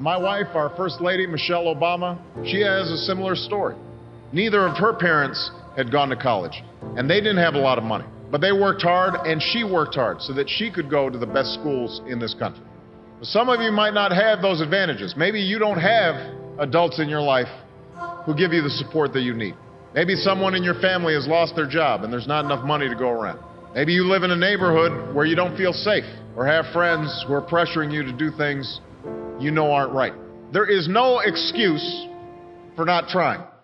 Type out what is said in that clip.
My wife, our First Lady, Michelle Obama, she has a similar story. Neither of her parents had gone to college, and they didn't have a lot of money. But they worked hard, and she worked hard so that she could go to the best schools in this country. Some of you might not have those advantages. Maybe you don't have adults in your life who give you the support that you need. Maybe someone in your family has lost their job and there's not enough money to go around. Maybe you live in a neighborhood where you don't feel safe or have friends who are pressuring you to do things you know aren't right. There is no excuse for not trying.